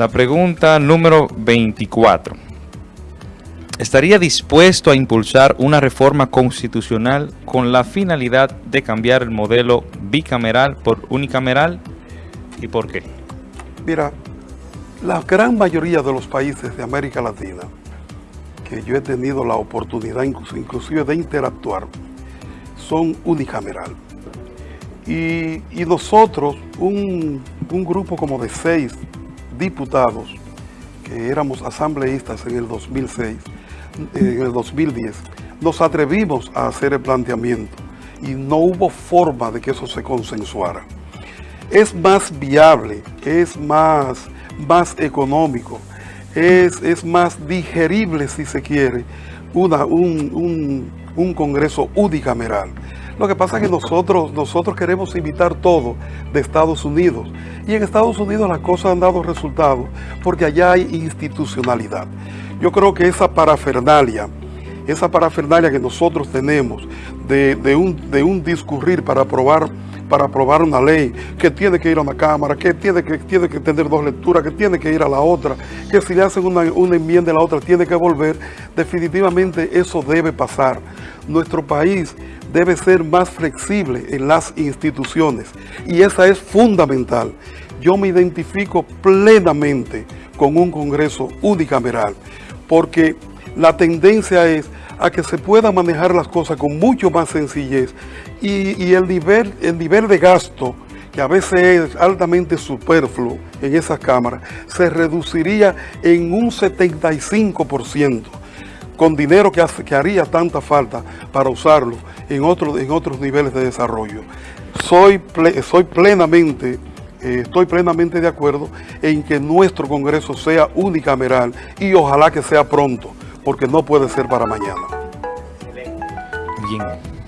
La pregunta número 24. ¿Estaría dispuesto a impulsar una reforma constitucional con la finalidad de cambiar el modelo bicameral por unicameral? ¿Y por qué? Mira, la gran mayoría de los países de América Latina, que yo he tenido la oportunidad inclusive de interactuar, son unicameral. Y, nosotros, un grupo como de seis diputados, que éramos asambleístas en el 2006, en el 2010, nos atrevimos a hacer el planteamiento y no hubo forma de que eso se consensuara. Es más viable, es más, más económico, es, es más digerible, si se quiere, un, un, un Congreso unicameral. Lo que pasa es que nosotros, nosotros queremos imitar todo de Estados Unidos. Y en Estados Unidos las cosas han dado resultados porque allá hay institucionalidad. Yo creo que esa parafernalia, esa parafernalia que nosotros tenemos de, un, de un discurrir para aprobar para aprobar una ley, que tiene que ir a una cámara, que tiene que, tiene que tener dos lecturas, que tiene que ir a la otra, que si le hacen una enmienda a la otra tiene que volver, definitivamente eso debe pasar. Nuestro país debe ser más flexible en las instituciones y esa es fundamental. Yo me identifico plenamente con un Congreso unicameral porque la tendencia es a que se pueda manejar las cosas con mucho más sencillez y, el, nivel, el nivel de gasto que a veces es altamente superfluo en esas cámaras, se reduciría en un 75% con dinero que, hace, que haría tanta falta para usarlo en, otro, en otros niveles de desarrollo. Soy, soy plenamente, eh, estoy plenamente de acuerdo en que nuestro Congreso sea unicameral y ojalá que sea pronto, porque no puede ser para mañana. Bien.